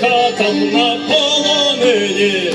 Жінка там на полонині.